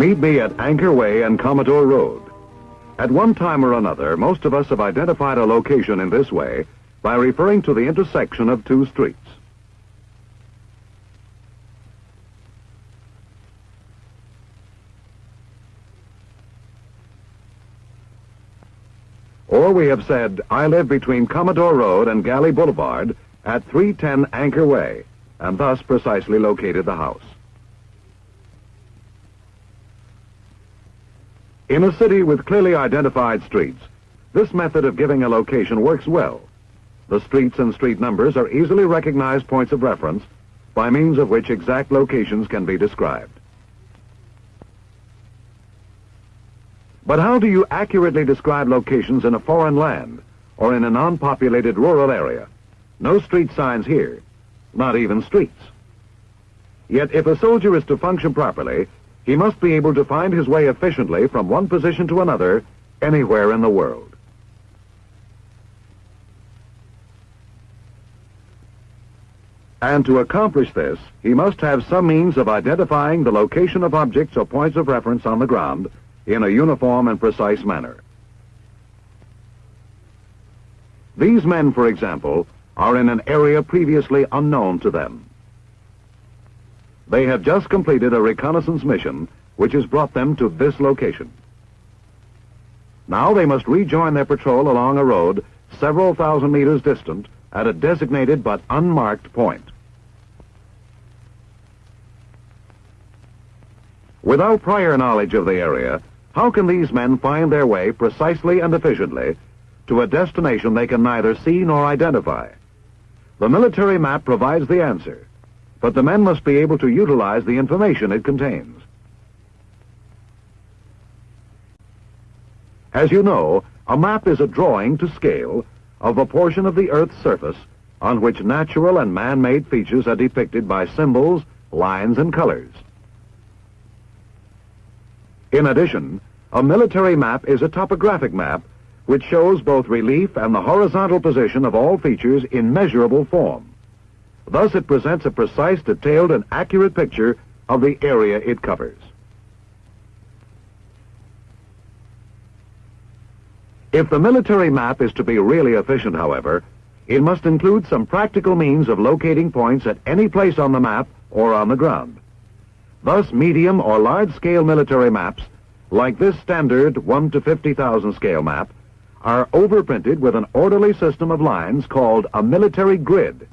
Meet me at Anchor Way and Commodore Road. At one time or another, most of us have identified a location in this way by referring to the intersection of two streets. Or we have said, I live between Commodore Road and Galley Boulevard at 310 Anchor Way, and thus precisely located the house. In a city with clearly identified streets, this method of giving a location works well. The streets and street numbers are easily recognized points of reference by means of which exact locations can be described. But how do you accurately describe locations in a foreign land or in a non-populated rural area? No street signs here, not even streets. Yet if a soldier is to function properly, he must be able to find his way efficiently from one position to another anywhere in the world. And to accomplish this, he must have some means of identifying the location of objects or points of reference on the ground in a uniform and precise manner. These men, for example, are in an area previously unknown to them. They have just completed a reconnaissance mission which has brought them to this location. Now they must rejoin their patrol along a road several thousand meters distant at a designated but unmarked point. Without prior knowledge of the area, how can these men find their way precisely and efficiently to a destination they can neither see nor identify? The military map provides the answer, but the men must be able to utilize the information it contains. As you know, a map is a drawing to scale of a portion of the Earth's surface on which natural and man-made features are depicted by symbols, lines, and colors. In addition, a military map is a topographic map which shows both relief and the horizontal position of all features in measurable form. Thus it presents a precise, detailed, and accurate picture of the area it covers. If the military map is to be really efficient, however, it must include some practical means of locating points at any place on the map or on the ground. Thus, medium or large-scale military maps, like this standard 1 to 50,000 scale map, are overprinted with an orderly system of lines called a military grid.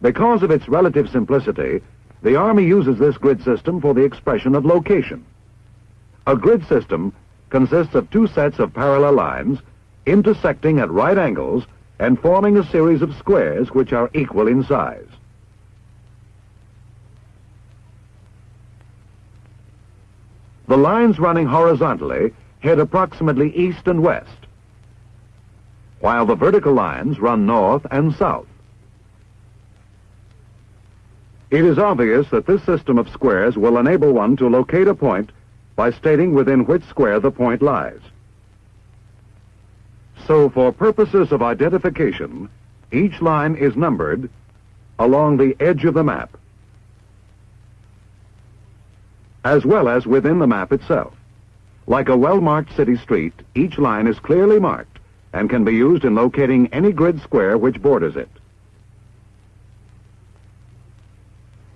Because of its relative simplicity, the Army uses this grid system for the expression of location. A grid system consists of two sets of parallel lines intersecting at right angles and forming a series of squares which are equal in size. The lines running horizontally head approximately east and west, while the vertical lines run north and south. It is obvious that this system of squares will enable one to locate a point by stating within which square the point lies. So for purposes of identification, each line is numbered along the edge of the map as well as within the map itself. Like a well-marked city street, each line is clearly marked and can be used in locating any grid square which borders it.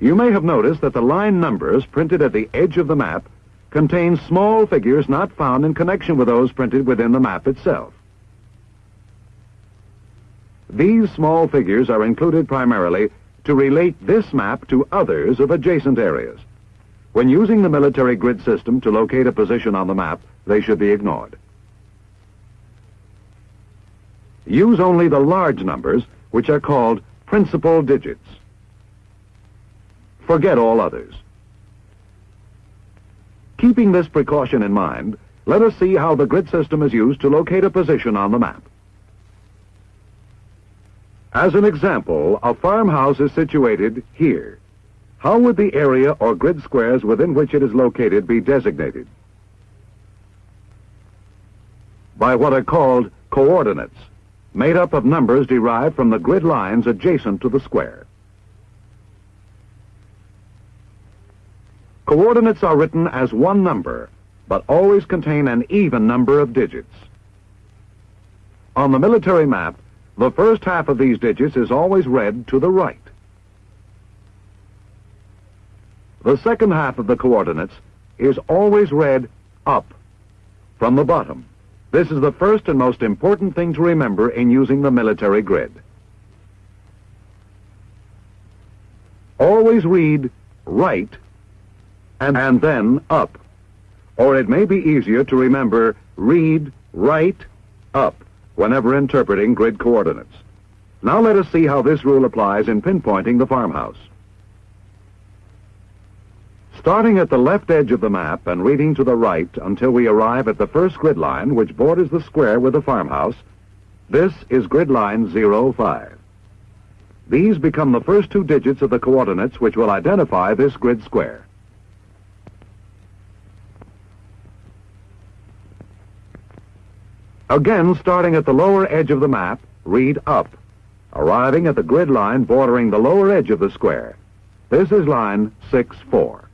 You may have noticed that the line numbers printed at the edge of the map contain small figures not found in connection with those printed within the map itself. These small figures are included primarily to relate this map to others of adjacent areas. When using the military grid system to locate a position on the map, they should be ignored. Use only the large numbers, which are called principal digits. Forget all others. Keeping this precaution in mind, let us see how the grid system is used to locate a position on the map. As an example, a farmhouse is situated here. How would the area or grid squares within which it is located be designated? By what are called coordinates, made up of numbers derived from the grid lines adjacent to the square. Coordinates are written as one number, but always contain an even number of digits. On the military map, the first half of these digits is always read to the right. The second half of the coordinates is always read up from the bottom. This is the first and most important thing to remember in using the military grid. Always read right and, and then up. Or it may be easier to remember read right up whenever interpreting grid coordinates. Now let us see how this rule applies in pinpointing the farmhouse. Starting at the left edge of the map and reading to the right until we arrive at the first grid line which borders the square with the farmhouse, this is grid line 05. These become the first two digits of the coordinates which will identify this grid square. Again, starting at the lower edge of the map, read up, arriving at the grid line bordering the lower edge of the square. This is line 6-4.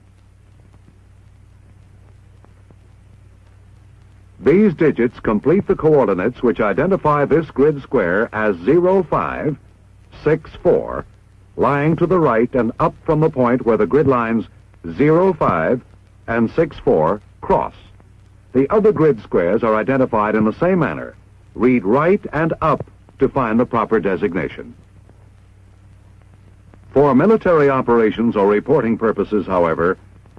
These digits complete the coordinates which identify this grid square as 0, 5, 6, 4, lying to the right and up from the point where the grid lines 0, 5 and 6, 4 cross. The other grid squares are identified in the same manner. Read right and up to find the proper designation. For military operations or reporting purposes, however,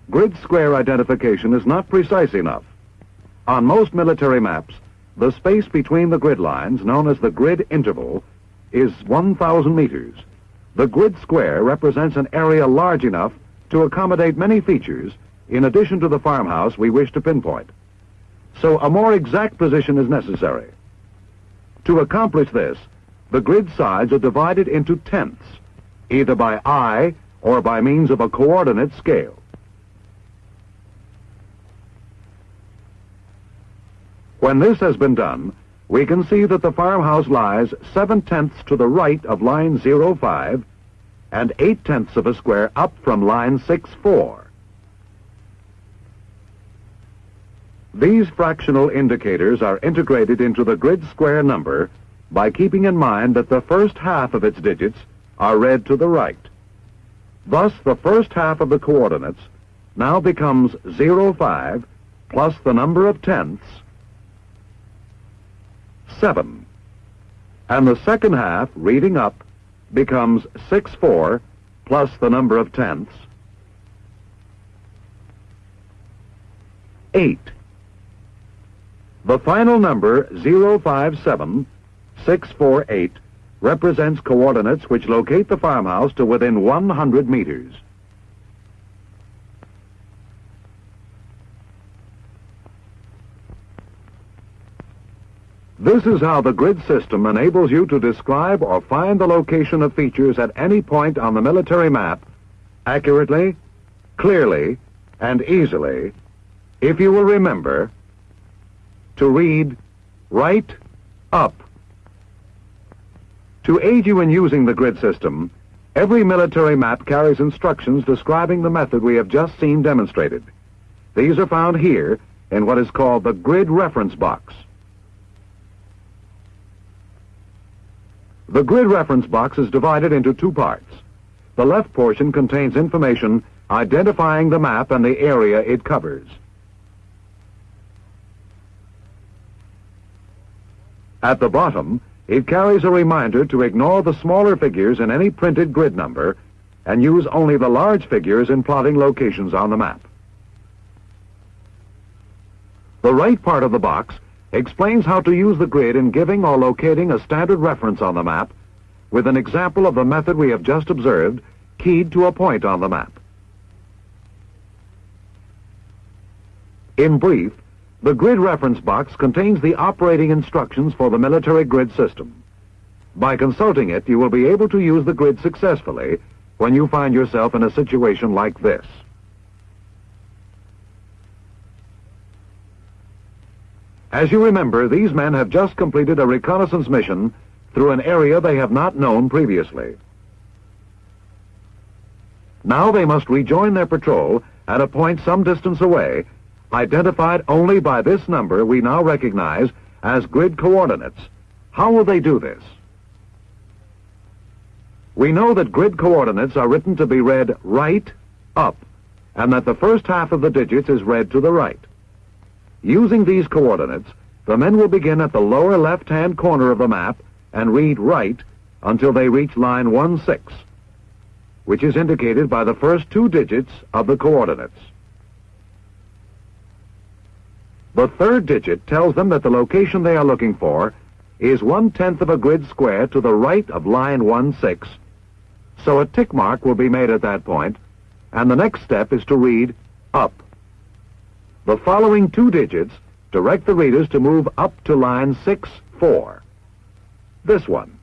grid square identification is not precise enough. On most military maps, the space between the grid lines, known as the grid interval, is 1,000 meters. The grid square represents an area large enough to accommodate many features in addition to the farmhouse we wish to pinpoint. So a more exact position is necessary. To accomplish this, the grid sides are divided into tenths, either by eye or by means of a coordinate scale. When this has been done, we can see that the farmhouse lies seven-tenths to the right of line 05 and eight-tenths of a square up from line 6-4. These fractional indicators are integrated into the grid square number by keeping in mind that the first half of its digits are read to the right. Thus, the first half of the coordinates now becomes 05 plus the number of tenths 7. And the second half, reading up, becomes 6, 4, plus the number of tenths, 8. The final number, 057, 648, represents coordinates which locate the farmhouse to within 100 meters. This is how the grid system enables you to describe or find the location of features at any point on the military map accurately, clearly, and easily if you will remember to read right up. To aid you in using the grid system, every military map carries instructions describing the method we have just seen demonstrated. These are found here in what is called the grid reference box. The grid reference box is divided into two parts. The left portion contains information identifying the map and the area it covers. At the bottom, it carries a reminder to ignore the smaller figures in any printed grid number and use only the large figures in plotting locations on the map. The right part of the box explains how to use the grid in giving or locating a standard reference on the map with an example of the method we have just observed keyed to a point on the map. In brief, the grid reference box contains the operating instructions for the military grid system. By consulting it, you will be able to use the grid successfully when you find yourself in a situation like this. As you remember, these men have just completed a reconnaissance mission through an area they have not known previously. Now they must rejoin their patrol at a point some distance away, identified only by this number we now recognize as grid coordinates. How will they do this? We know that grid coordinates are written to be read right, up, and that the first half of the digits is read to the right. Using these coordinates, the men will begin at the lower left-hand corner of the map and read right until they reach line 1-6, which is indicated by the first two digits of the coordinates. The third digit tells them that the location they are looking for is one-tenth of a grid square to the right of line 1-6, so a tick mark will be made at that point, and the next step is to read up. The following two digits direct the readers to move up to line 6-4. This one.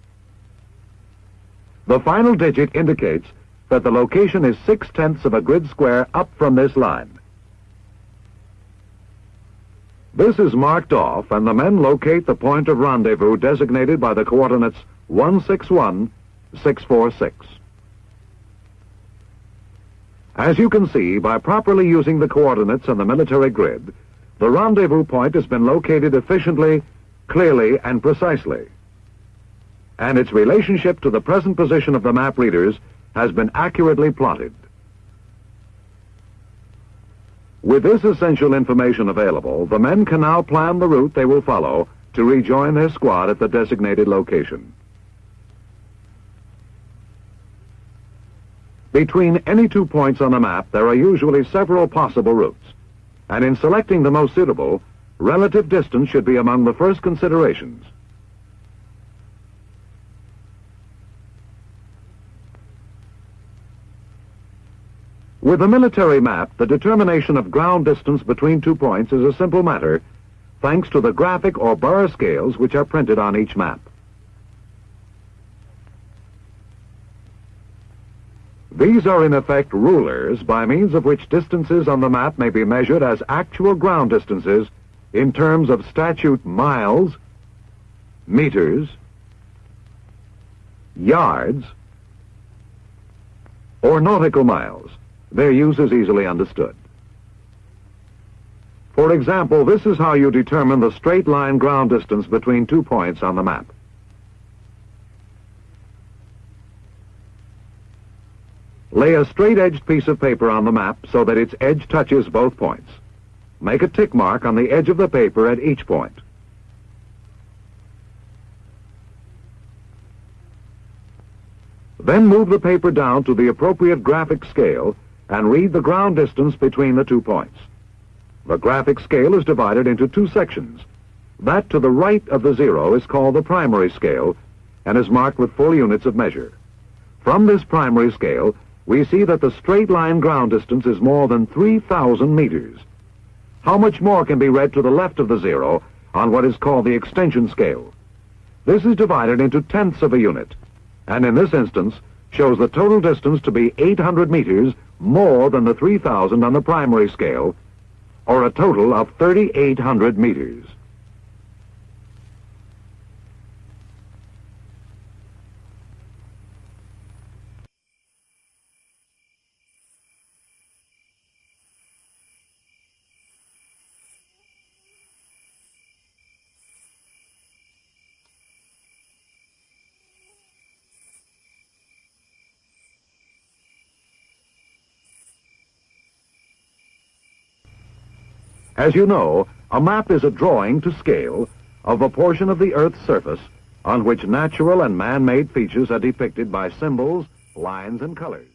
The final digit indicates that the location is six-tenths of a grid square up from this line. This is marked off, and the men locate the point of rendezvous designated by the coordinates 161, 646. As you can see, by properly using the coordinates on the military grid, the rendezvous point has been located efficiently, clearly, and precisely. And its relationship to the present position of the map readers has been accurately plotted. With this essential information available, the men can now plan the route they will follow to rejoin their squad at the designated location. Between any two points on a map, there are usually several possible routes, and in selecting the most suitable, relative distance should be among the first considerations. With a military map, the determination of ground distance between two points is a simple matter, thanks to the graphic or bar scales which are printed on each map. These are in effect rulers by means of which distances on the map may be measured as actual ground distances in terms of statute miles, meters, yards, or nautical miles. Their use is easily understood. For example, this is how you determine the straight line ground distance between two points on the map. Lay a straight-edged piece of paper on the map so that its edge touches both points. Make a tick mark on the edge of the paper at each point. Then move the paper down to the appropriate graphic scale and read the ground distance between the two points. The graphic scale is divided into two sections. That to the right of the zero is called the primary scale and is marked with full units of measure. From this primary scale, we see that the straight line ground distance is more than 3,000 meters. How much more can be read to the left of the zero on what is called the extension scale? This is divided into tenths of a unit, and in this instance shows the total distance to be 800 meters more than the 3,000 on the primary scale, or a total of 3,800 meters. As you know, a map is a drawing to scale of a portion of the Earth's surface on which natural and man-made features are depicted by symbols, lines, and colors.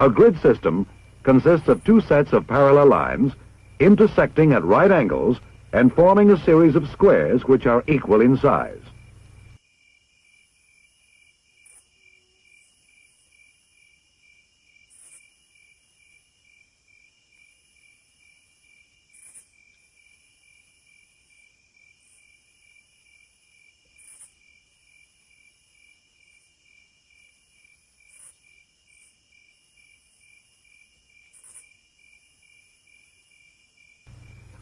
A grid system consists of two sets of parallel lines intersecting at right angles and forming a series of squares which are equal in size.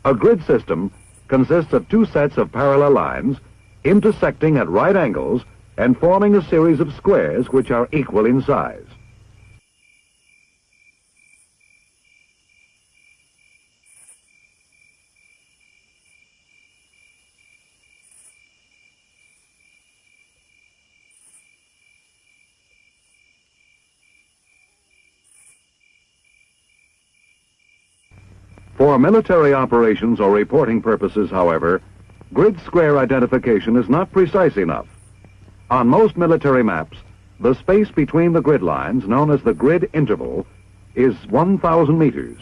A grid system consists of two sets of parallel lines intersecting at right angles and forming a series of squares which are equal in size. For military operations or reporting purposes, however, grid square identification is not precise enough. On most military maps, the space between the grid lines, known as the grid interval, is 1,000 meters.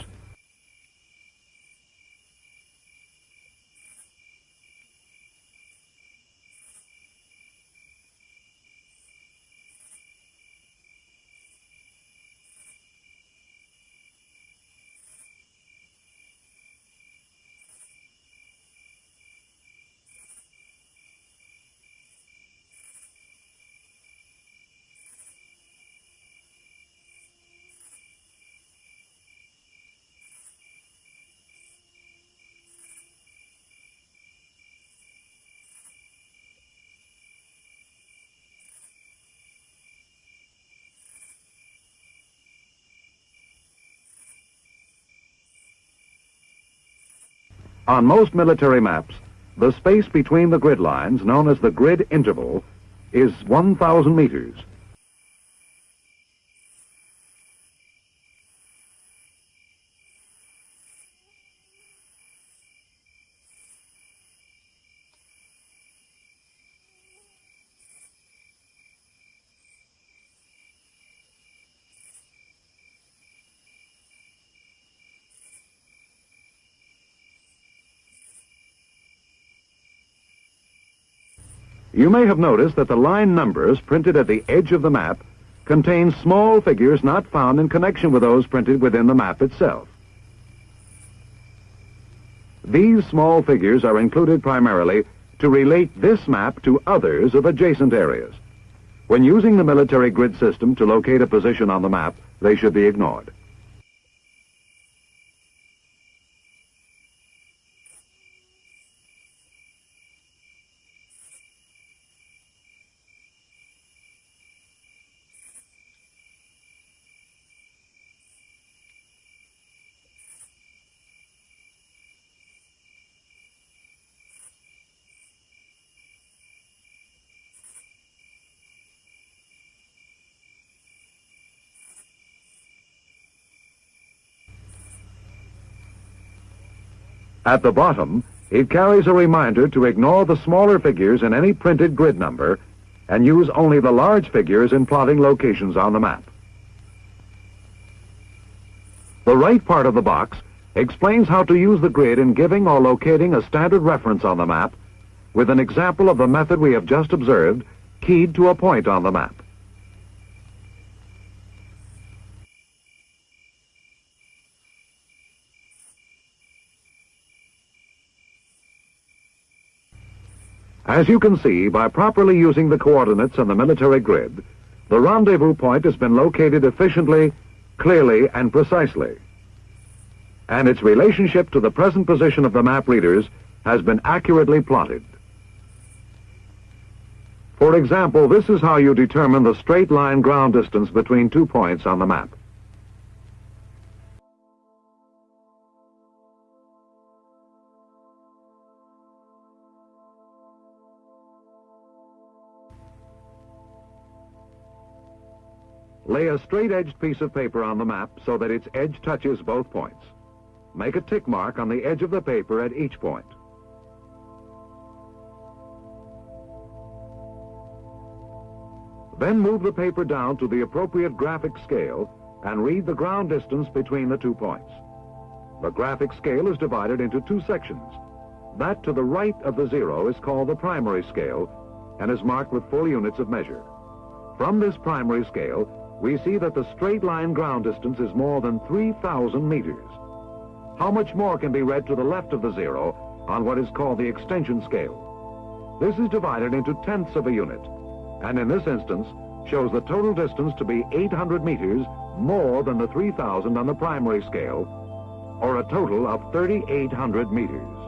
On most military maps, the space between the grid lines, known as the grid interval, is 1,000 meters. You may have noticed that the line numbers printed at the edge of the map contain small figures not found in connection with those printed within the map itself. These small figures are included primarily to relate this map to others of adjacent areas. When using the military grid system to locate a position on the map, they should be ignored. At the bottom, it carries a reminder to ignore the smaller figures in any printed grid number and use only the large figures in plotting locations on the map. The right part of the box explains how to use the grid in giving or locating a standard reference on the map with an example of the method we have just observed keyed to a point on the map. As you can see, by properly using the coordinates on the military grid, the rendezvous point has been located efficiently, clearly, and precisely. And its relationship to the present position of the map readers has been accurately plotted. For example, this is how you determine the straight line ground distance between two points on the map. Lay a straight-edged piece of paper on the map so that its edge touches both points. Make a tick mark on the edge of the paper at each point. Then move the paper down to the appropriate graphic scale and read the ground distance between the two points. The graphic scale is divided into two sections. That to the right of the zero is called the primary scale and is marked with full units of measure. From this primary scale, we see that the straight line ground distance is more than 3,000 meters. How much more can be read to the left of the zero on what is called the extension scale? This is divided into tenths of a unit, and in this instance shows the total distance to be 800 meters more than the 3,000 on the primary scale, or a total of 3,800 meters.